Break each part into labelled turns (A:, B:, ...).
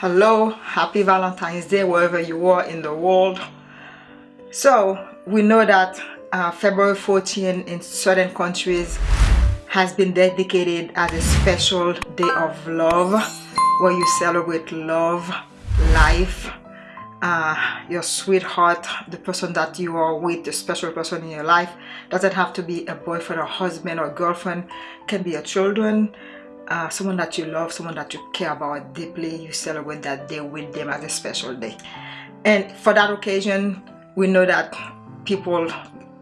A: hello happy valentine's day wherever you are in the world. So we know that uh, february 14 in certain countries has been dedicated as a special day of love where you celebrate love life uh, your sweetheart the person that you are with the special person in your life. Doesn't have to be a boyfriend or husband or girlfriend. Can be your children uh, someone that you love, someone that you care about deeply, you celebrate that day with them as a special day. And for that occasion, we know that people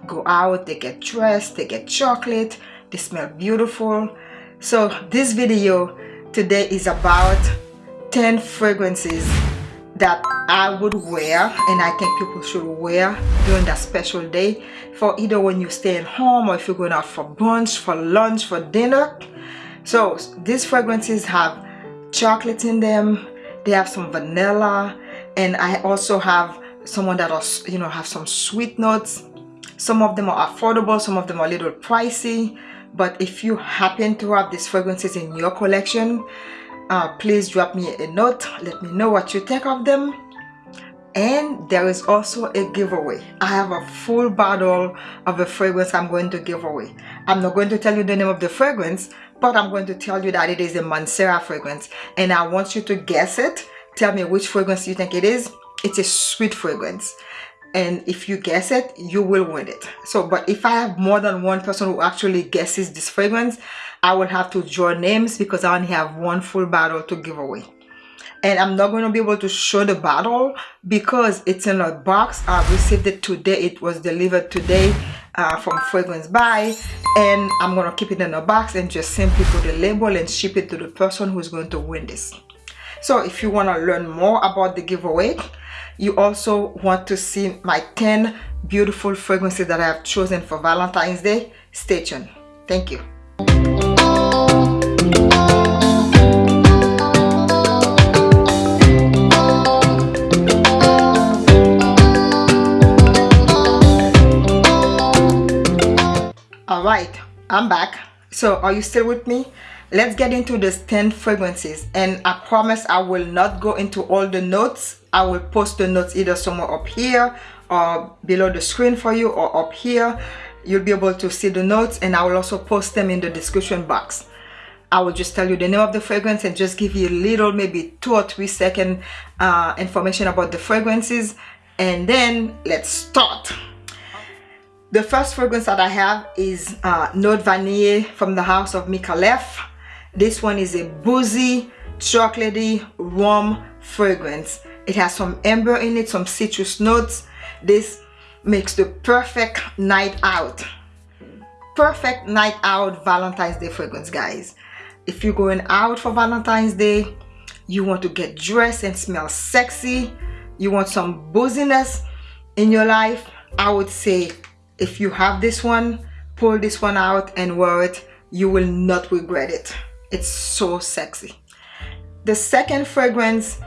A: go out, they get dressed, they get chocolate, they smell beautiful. So this video today is about 10 fragrances that I would wear and I think people should wear during that special day for either when you stay at home or if you're going out for brunch, for lunch, for dinner so these fragrances have chocolate in them they have some vanilla and I also have someone that are you know have some sweet notes. Some of them are affordable some of them are a little pricey but if you happen to have these fragrances in your collection uh, please drop me a note let me know what you think of them. And there is also a giveaway. I have a full bottle of a fragrance i'm going to give away. I'm not going to tell you the name of the fragrance but i'm going to tell you that it is a Mancera fragrance and i want you to guess it. Tell me which fragrance you think it is. It's a sweet fragrance. And if you guess it you will win it. So but if i have more than one person who actually guesses this fragrance i will have to draw names because i only have one full bottle to give away and I'm not going to be able to show the bottle because it's in a box. I received it today. It was delivered today uh, from FragranceBuy. And I'm going to keep it in a box and just simply put a label and ship it to the person who's going to win this. So if you want to learn more about the giveaway you also want to see my 10 beautiful fragrances that I have chosen for Valentine's Day stay tuned. Thank you i'm back. So are you still with me? Let's get into the 10 fragrances. And i promise i will not go into all the notes. I will post the notes either somewhere up here or below the screen for you or up here. You'll be able to see the notes and i will also post them in the description box. I will just tell you the name of the fragrance and just give you a little maybe two or three second uh, information about the fragrances. And then let's start the first fragrance that I have is uh, Note Vanille from the house of Micallef. This one is a boozy, chocolatey, warm fragrance. It has some amber in it, some citrus notes. This makes the perfect night out. Perfect night out Valentine's Day fragrance, guys. If you're going out for Valentine's Day, you want to get dressed and smell sexy, you want some booziness in your life, I would say if you have this one pull this one out and wear it. You will not regret it. It's so sexy. The second fragrance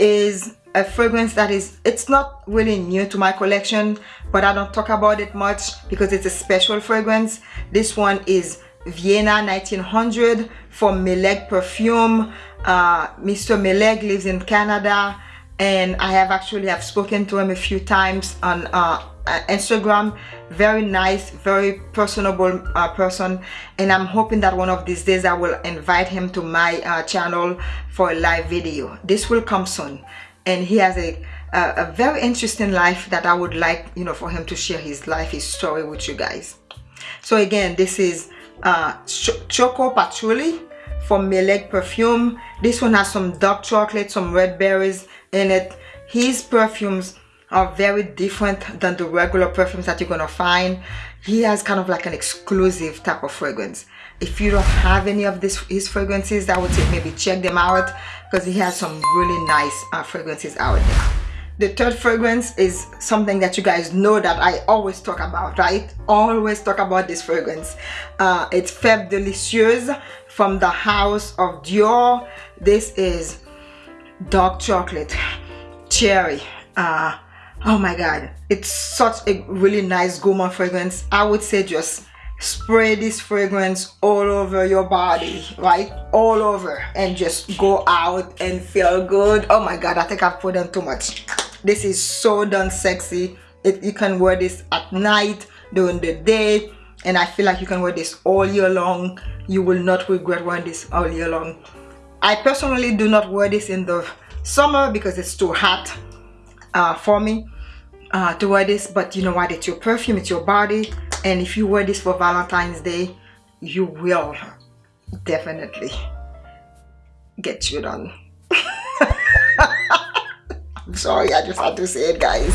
A: is a fragrance that is it's not really new to my collection but I don't talk about it much because it's a special fragrance. This one is Vienna 1900 from Meleg perfume. Uh, Mr. Meleg lives in Canada and I have actually have spoken to him a few times on uh, uh, Instagram very nice very personable uh, person. And I'm hoping that one of these days I will invite him to my uh, channel for a live video. This will come soon. And he has a, a, a very interesting life that I would like you know for him to share his life his story with you guys. So again this is uh, Ch Choco Patchouli from Meleg perfume. This one has some dark chocolate some red berries in it. His perfumes are very different than the regular perfumes that you're gonna find he has kind of like an exclusive type of fragrance if you don't have any of this his fragrances i would say maybe check them out because he has some really nice uh, fragrances out there the third fragrance is something that you guys know that I always talk about, right? Always talk about this fragrance. Uh, it's Fève Delicieuse from the house of Dior. This is dark chocolate, cherry, uh, oh my god. It's such a really nice gourmand fragrance. I would say just spray this fragrance all over your body right? All over. And just go out and feel good. Oh my god i think i've put on too much. This is so done sexy. It, you can wear this at night during the day and i feel like you can wear this all year long. You will not regret wearing this all year long. I personally do not wear this in the summer because it's too hot uh, for me uh, to wear this but you know what? It's your perfume it's your body and if you wear this for Valentine's Day you will definitely get you done. I'm sorry I just had to say it guys.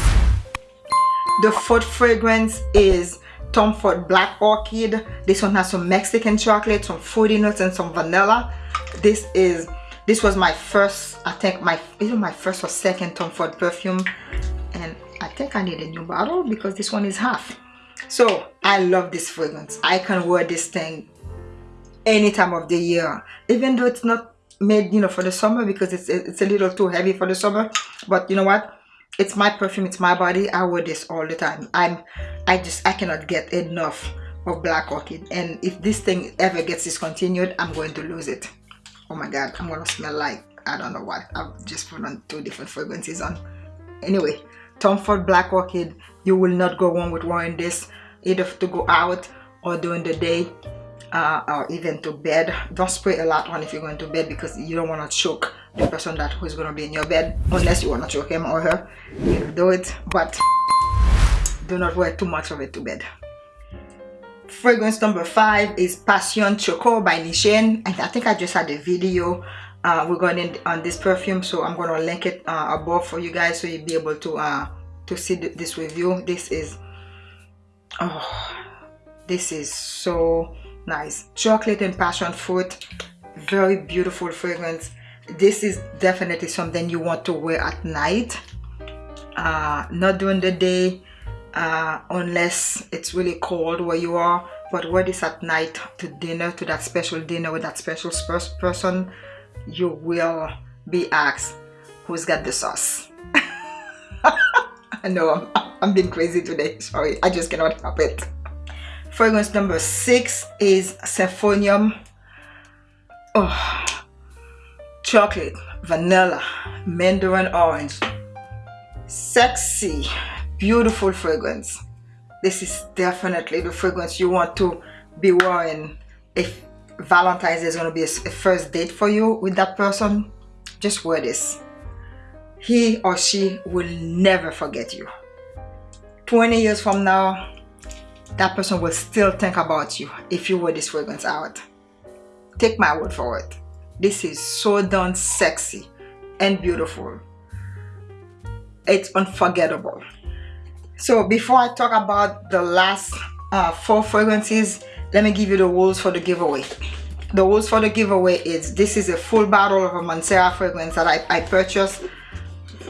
A: The fourth fragrance is Tom Ford Black Orchid. This one has some Mexican chocolate some fruity nuts and some vanilla. This is this was my first I think my either my first or second Tom Ford perfume. And I think I need a new bottle because this one is half. So i love this fragrance. I can wear this thing any time of the year. Even though it's not made you know for the summer because it's it's a little too heavy for the summer. But you know what? It's my perfume it's my body. I wear this all the time. I'm i just i cannot get enough of black orchid. And if this thing ever gets discontinued i'm going to lose it oh my god i'm gonna smell like i don't know what. I've just put on two different fragrances on. Anyway tom ford black orchid you will not go wrong with wearing this either to go out or during the day uh, or even to bed. Don't spray a lot on if you're going to bed because you don't want to choke the person that who's going to be in your bed unless you want to choke him or her. You do it but do not wear too much of it to bed fragrance number five is passion choco by Nishane and i think i just had a video uh, going on this perfume so i'm to link it uh, above for you guys so you'll be able to uh, to see this review. This is oh this is so nice. Chocolate and passion fruit. Very beautiful fragrance. This is definitely something you want to wear at night. Uh, not during the day uh, unless it's really cold where you are but what is at night to dinner to that special dinner with that special person you will be asked who's got the sauce I know I'm, I'm being crazy today. Sorry, I just cannot help it. Fragrance number six is Symphonium. Oh, chocolate, vanilla, mandarin orange. Sexy, beautiful fragrance. This is definitely the fragrance you want to be wearing if Valentine's is going to be a first date for you with that person. Just wear this. He or she will never forget you. 20 years from now that person will still think about you if you wear this fragrance out. Take my word for it. This is so done sexy and beautiful. It's unforgettable so before I talk about the last uh, four fragrances let me give you the rules for the giveaway the rules for the giveaway is this is a full bottle of a Mancera fragrance that I, I purchased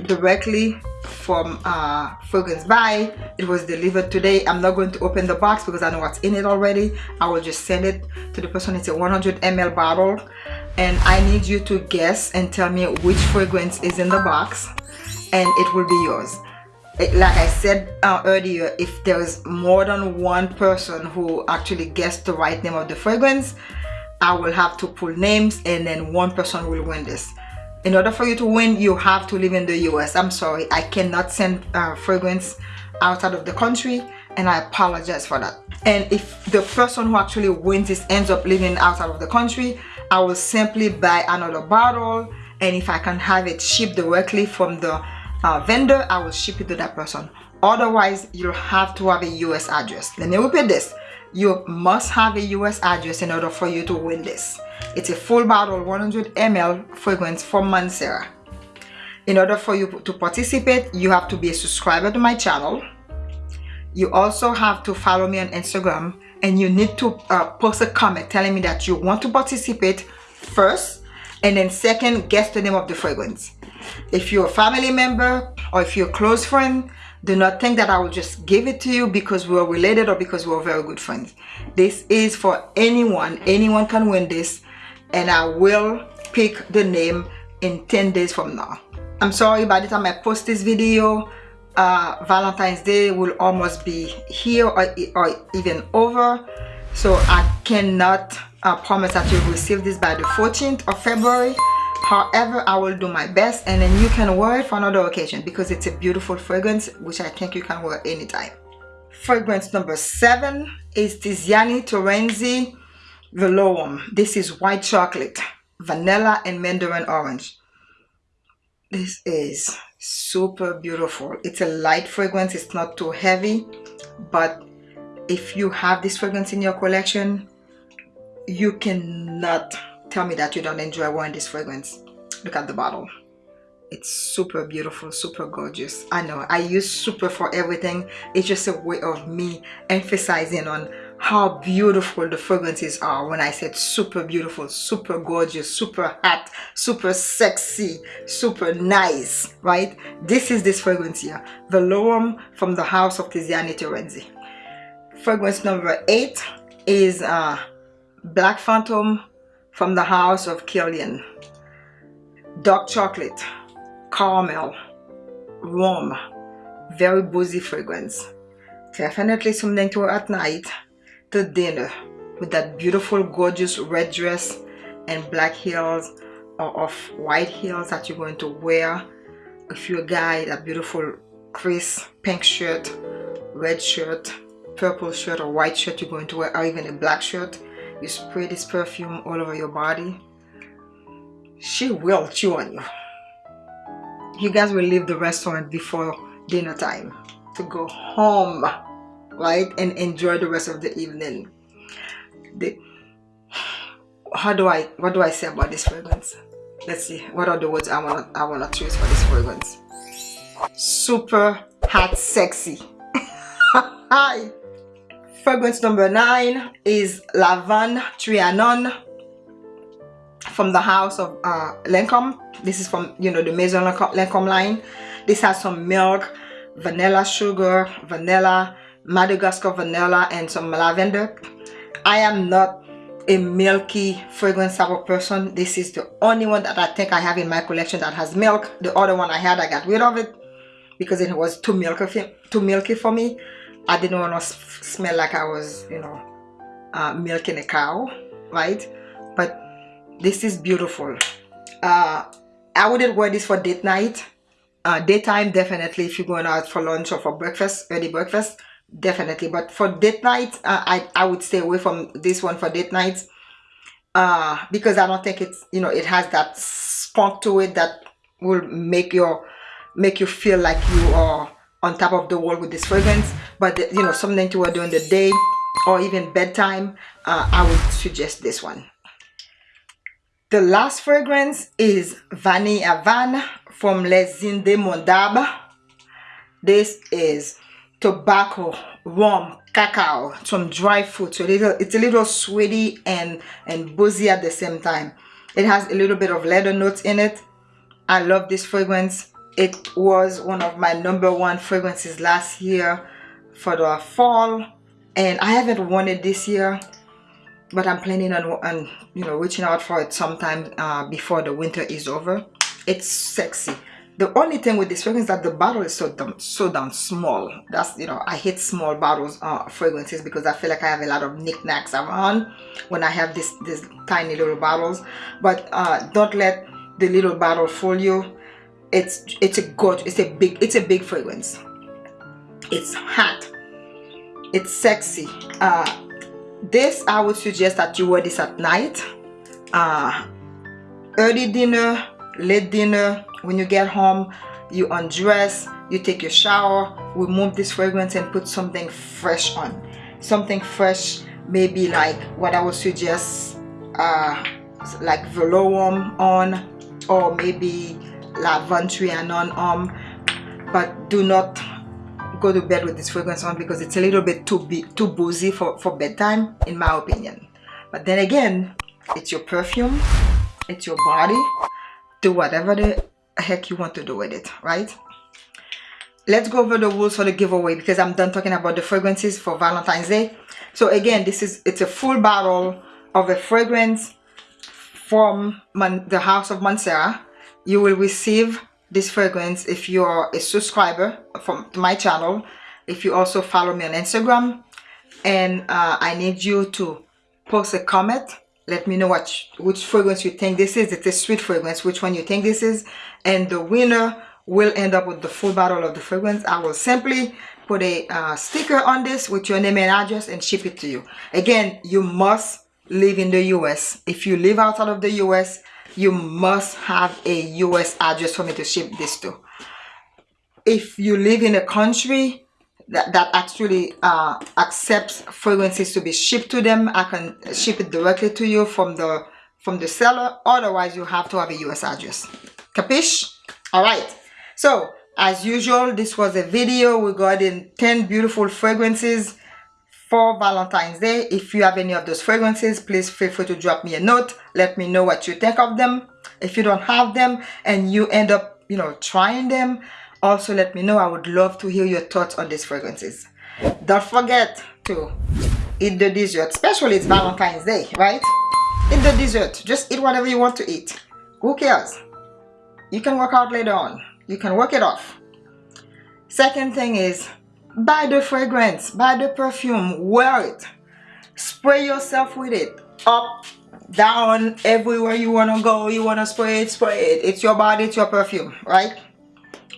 A: directly from uh, FragranceBuy. It was delivered today. I'm not going to open the box because I know what's in it already. I will just send it to the person. It's a 100 ml bottle and I need you to guess and tell me which fragrance is in the box and it will be yours. It, like I said uh, earlier, if there's more than one person who actually guessed the right name of the fragrance, I will have to pull names and then one person will win this. In order for you to win you have to live in the US I'm sorry I cannot send uh, fragrance outside of the country and I apologize for that. And if the person who actually wins this ends up living outside of the country I will simply buy another bottle and if I can have it shipped directly from the uh, vendor I will ship it to that person otherwise you'll have to have a US address let me repeat this you must have a US address in order for you to win this it's a full bottle 100 ml fragrance from Mancera. In order for you to participate, you have to be a subscriber to my channel. You also have to follow me on Instagram and you need to uh, post a comment telling me that you want to participate first and then second, guess the name of the fragrance. If you're a family member or if you're a close friend, do not think that I will just give it to you because we're related or because we're very good friends. This is for anyone. Anyone can win this and I will pick the name in 10 days from now. I'm sorry by the time I post this video, uh, Valentine's Day will almost be here or, or even over so I cannot uh, promise that you'll receive this by the 14th of February however I will do my best and then you can wear it for another occasion because it's a beautiful fragrance which I think you can wear anytime. Fragrance number seven is Tiziana Terenzi Veloum this is white chocolate vanilla and mandarin orange. This is super beautiful. It's a light fragrance it's not too heavy but if you have this fragrance in your collection you cannot tell me that you don't enjoy wearing this fragrance. Look at the bottle. It's super beautiful super gorgeous. I know i use super for everything. It's just a way of me emphasizing on how beautiful the fragrances are. When I said super beautiful, super gorgeous, super hot, super sexy, super nice, right? This is this fragrance here, Veloum from the house of Tiziana Terenzi. Fragrance number eight is uh, Black Phantom from the house of Kilian. Dark chocolate, caramel, warm, very boozy fragrance. Definitely something to wear at night to dinner with that beautiful gorgeous red dress and black heels or of white heels that you're going to wear if you're a guy that beautiful crisp pink shirt red shirt purple shirt or white shirt you're going to wear or even a black shirt you spray this perfume all over your body. She will chew on you. You guys will leave the restaurant before dinner time to go home right and enjoy the rest of the evening. The how do i what do i say about this fragrance? Let's see what are the words i want i want to choose for this fragrance? Super hot sexy. Hi fragrance number nine is Lavandes Trianon from the house of uh, Lancome. This is from, you know, the Maison Lancome line. This has some milk, vanilla sugar, vanilla, Madagascar vanilla and some lavender. I am not a milky fragrance type of person. This is the only one that I think I have in my collection that has milk. The other one I had, I got rid of it because it was too milky, too milky for me. I didn't want to smell like I was, you know, uh, milking a cow, right? But this is beautiful. Uh, I wouldn't wear this for date night. Uh, daytime, definitely if you're going out for lunch or for breakfast, early breakfast definitely but for date night uh, i i would stay away from this one for date nights uh because i don't think it's you know it has that spunk to it that will make your make you feel like you are on top of the world with this fragrance but you know something to wear during the day or even bedtime uh, i would suggest this one the last fragrance is Vanille Van from Les Indémodables. This is tobacco, rum, cacao, some dry fruit. So little, it's a little sweety and, and boozy at the same time. It has a little bit of leather notes in it. I love this fragrance. It was one of my number one fragrances last year for the fall. And I haven't worn it this year. But I'm planning on, on you know, reaching out for it sometime uh, before the winter is over. It's sexy the only thing with this fragrance is that the bottle is so damn, so damn small that's you know i hate small bottles uh fragrances because i feel like i have a lot of knickknacks around when i have this this tiny little bottles but uh don't let the little bottle fool you it's it's a good it's a big it's a big fragrance. It's hot it's sexy. Uh this i would suggest that you wear this at night. Uh early dinner late dinner when you get home you undress you take your shower remove this fragrance and put something fresh on. Something fresh maybe like what I would suggest uh, like Veloum on or maybe La and on um, but do not go to bed with this fragrance on because it's a little bit too too boozy for, for bedtime in my opinion. But then again it's your perfume it's your body do whatever the heck you want to do with it right? Let's go over the rules for the giveaway because i'm done talking about the fragrances for valentine's day. So again this is it's a full bottle of a fragrance from Man, the house of Mancera you will receive this fragrance if you're a subscriber from my channel if you also follow me on instagram and uh, I need you to post a comment. Let me know what which fragrance you think this is. It's a sweet fragrance which one you think this is? And the winner will end up with the full bottle of the fragrance. I will simply put a uh, sticker on this with your name and address and ship it to you. Again you must live in the US if you live outside of the US you must have a US address for me to ship this to if you live in a country that, that actually uh, accepts fragrances to be shipped to them. I can ship it directly to you from the from the seller. Otherwise, you have to have a US address. Capish? All right. So, as usual, this was a video regarding 10 beautiful fragrances for Valentine's Day. If you have any of those fragrances, please feel free to drop me a note. Let me know what you think of them. If you don't have them and you end up, you know, trying them, also let me know. I would love to hear your thoughts on these fragrances. Don't forget to eat the dessert especially it's valentine's day right? Eat the dessert. Just eat whatever you want to eat. Who cares? You can work out later on. You can work it off. Second thing is buy the fragrance buy the perfume wear it spray yourself with it up down everywhere you want to go you want to spray it spray it it's your body it's your perfume right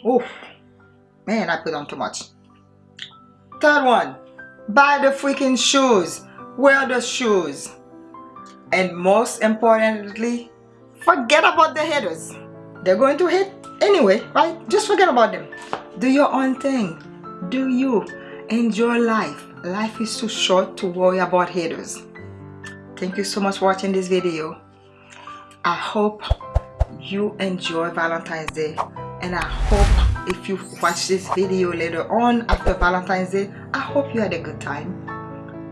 A: Oh, man, I put on too much. Third one, buy the freaking shoes. Wear the shoes. And most importantly, forget about the haters. They're going to hate anyway, right? Just forget about them. Do your own thing. Do you. Enjoy life. Life is too short to worry about haters. Thank you so much for watching this video. I hope you enjoy Valentine's Day and I hope if you watch this video later on after Valentine's Day I hope you had a good time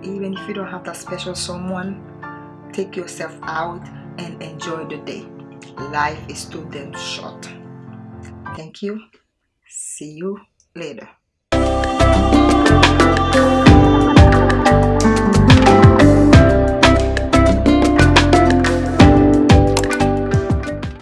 A: even if you don't have that special someone take yourself out and enjoy the day life is too damn short thank you see you later